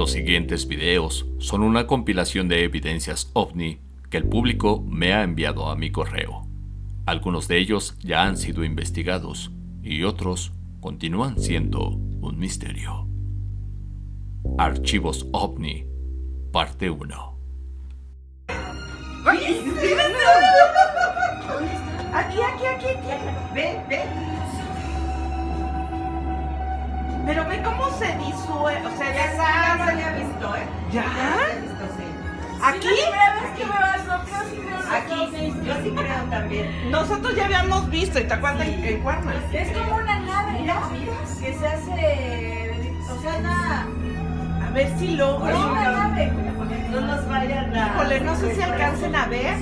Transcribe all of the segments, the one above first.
Los siguientes videos son una compilación de evidencias ovni que el público me ha enviado a mi correo. Algunos de ellos ya han sido investigados y otros continúan siendo un misterio. Archivos OVNI, parte 1. Aquí, aquí, aquí. Ven, ven. Se disuelve. O sea, ya Ya se había visto, ¿eh? ¿Ya? Ya se había visto, sí. ¿Aquí? que me vas, no creo sí creo. Aquí, yo sí creo también. Nosotros ya habíamos visto, ¿y te acuerdas en? Es como una nave, ¿no? Que se hace. O sea, una. A ver si logro. como una nave. No nos vayan a... Híjole, no sé si alcancen a ver,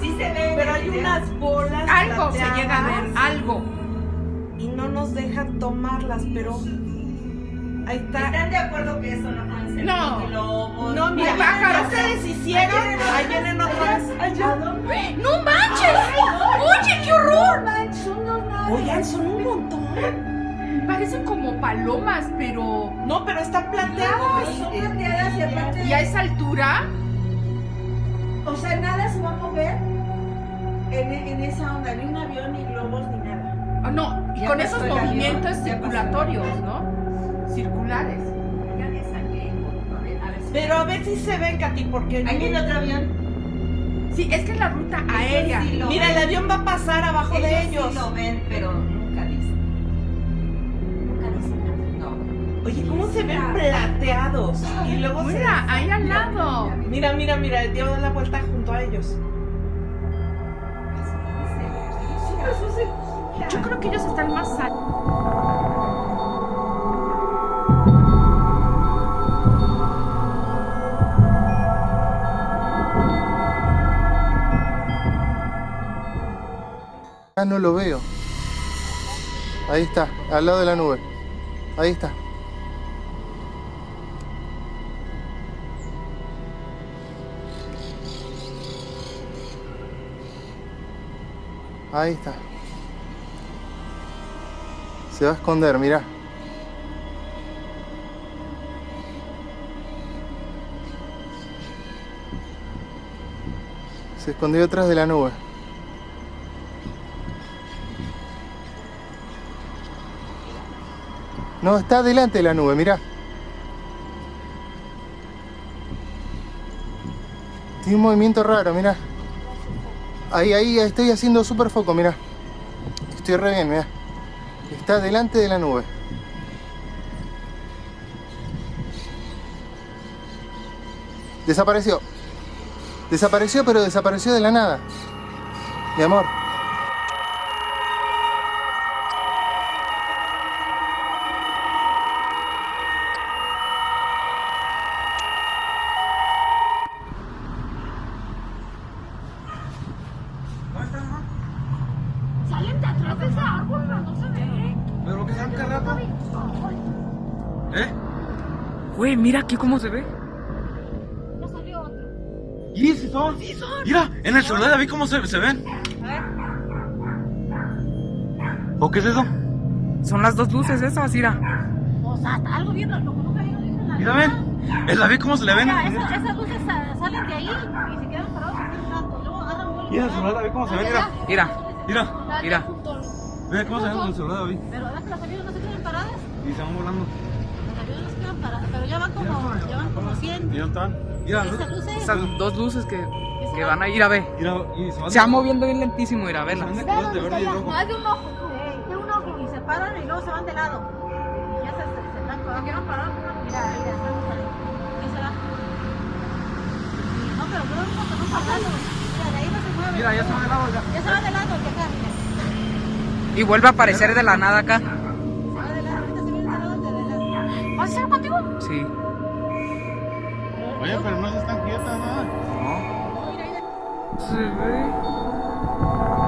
Sí se ve. pero hay unas bolas. Algo se llega a ver, algo. Y no nos dejan tomarlas, pero. Ahí está. ¿Están de acuerdo que eso no pueden ser No. globos? No, mira, pájaros. se deshicieron. Ahí vienen otras. ¡No manches! ¡Oye, qué horror! Son dos naves. Oigan, son un montón. Parecen como palomas, pero. No, pero están plateadas. Son plateadas y aparte. ¿Y a esa altura? O sea, nada se va a mover en, en esa onda. Ni un avión, ni globos, ni nada. Oh, no, y con esos movimientos circulatorios. ¿no? Circulares. Pero a ver si se ven, Katy, porque. Ahí viene otro avión. Sí, es que es la ruta aérea. sí lo Mira, el avión va a pasar abajo de ellos. Sí lo ven, pero nunca dicen. Nunca dicen nada. No. Oye, ¿cómo se ven plateados? Y luego se. Mira, ahí al lado. Mira, mira, mira, dio la vuelta junto a ellos. Yo creo que ellos están más altos. Ah, no lo veo. Ahí está, al lado de la nube. Ahí está. Ahí está. Se va a esconder, mirá. Se escondió detrás de la nube. No, está delante de la nube, mirá. Tiene un movimiento raro, mirá. Ahí, ahí, estoy haciendo super foco, mirá. Estoy re bien, mirá. Está delante de la nube. Desapareció. Desapareció, pero desapareció de la nada. Mi amor. ¿Eh? Güey, mira aquí cómo se ve. Ya salió otro. ¿Y si son? Sí son. Mira, en el celular vi cómo se, se ven. ¿O qué es eso? Son las dos luces esas, mira. O sea, algo bien raro, como nunca había visto en la Mira, ven. En la vi cómo se le ven. Mira, esas, esas luces sa- salen de ahí y se quedan parados aquí un rato. Luego agarran. Y en el celular la vi cómo se ven, mira. Mira, Mira. mira. Mira cómo se ven en el celular, vi. Pero ves que los aviones no se quedan paradas. Y se van volando. Paradas. Pero ya van como, ya van como 100. ¿Y dónde están? Mira, Esas luces. Esas dos luces que, que van a ir a ver. se van Se va moviendo bien lentísimo, ir a verlas. van está. Más de un ojo. De un ojo. Y se paran y luego se van de lado. Y ya se, se, se están cuando quieran parar. Mira, mira, estamos ahí. ¿Qué será? No, pero creo que no estamos pasando. Mira, de ahí no se mueve. Mira, ya se van de lado ya. Ya se va de lado el de acá. Y vuelve a aparecer de la nada acá. Lado. ¿Vas a estar contigo? Sí. Oye, pero no se están quietas, nada. Se ve. Son,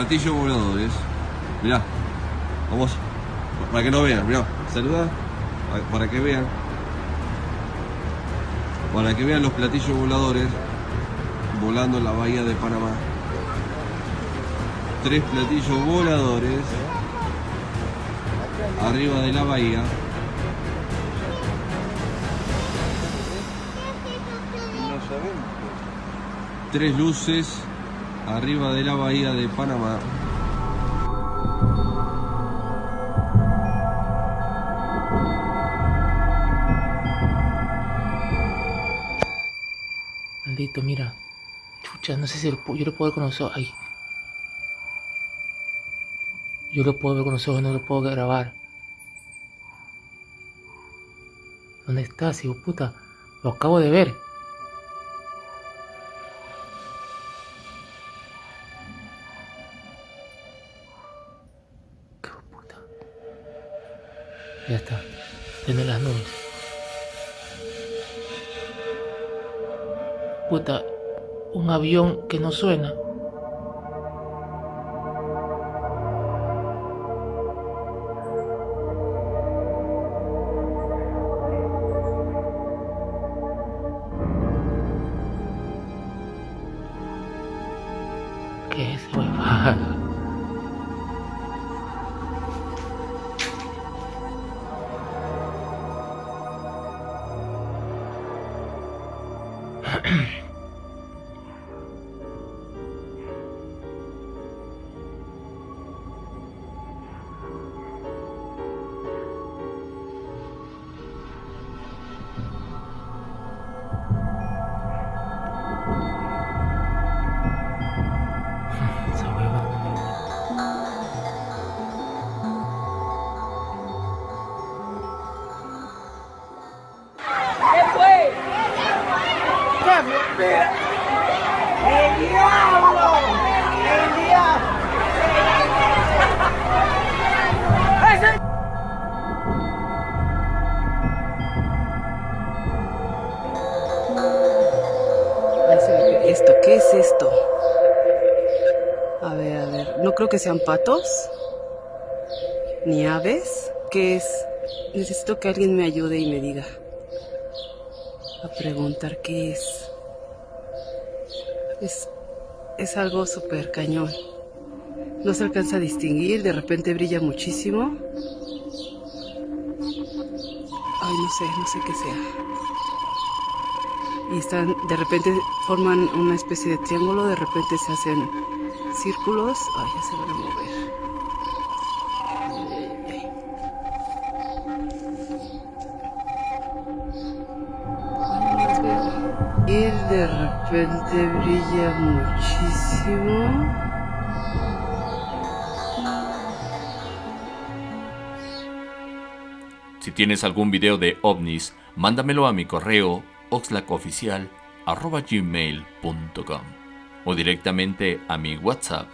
platillos voladores. Mirá, vamos, para que no vean, mirá, saluda, para- que vean. Para que vean los platillos voladores volando en la bahía de Panamá. Tres platillos voladores arriba de la bahía. Tres luces arriba de la bahía de Panamá. Maldito, mira. Chucha, no sé si lo yo lo puedo ver con los ojos. Ay. Yo lo puedo ver con los ojos, no lo puedo grabar. ¿Dónde estás, hijo puta? Lo acabo de ver. Ya está. Tiene las nubes. Puta, un avión que no suena. time. creo que sean patos. Ni aves. ¿Qué es? Necesito que alguien me ayude y me diga. A preguntar qué es. Es, es algo súper cañón. No se alcanza a distinguir. De repente brilla muchísimo. Ay, no sé, no sé qué sea y están de repente forman una especie de triángulo, de repente se hacen círculos, ay ya se van a mover. Y de repente brilla muchísimo. Si tienes algún video de ovnis, mándamelo a mi correo oxlacoficial.gmail.com o directamente a mi WhatsApp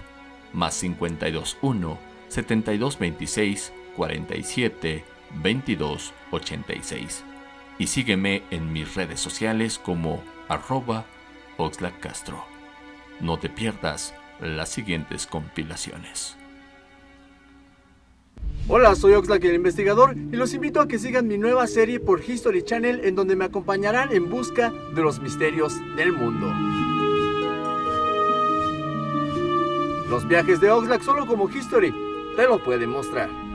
más 521 7226 47 22 86 y sígueme en mis redes sociales como arroba oxlacastro. No te pierdas las siguientes compilaciones. Hola, soy Oxlack el investigador y los invito a que sigan mi nueva serie por History Channel en donde me acompañarán en busca de los misterios del mundo. Los viajes de Oxlack solo como History te lo pueden mostrar.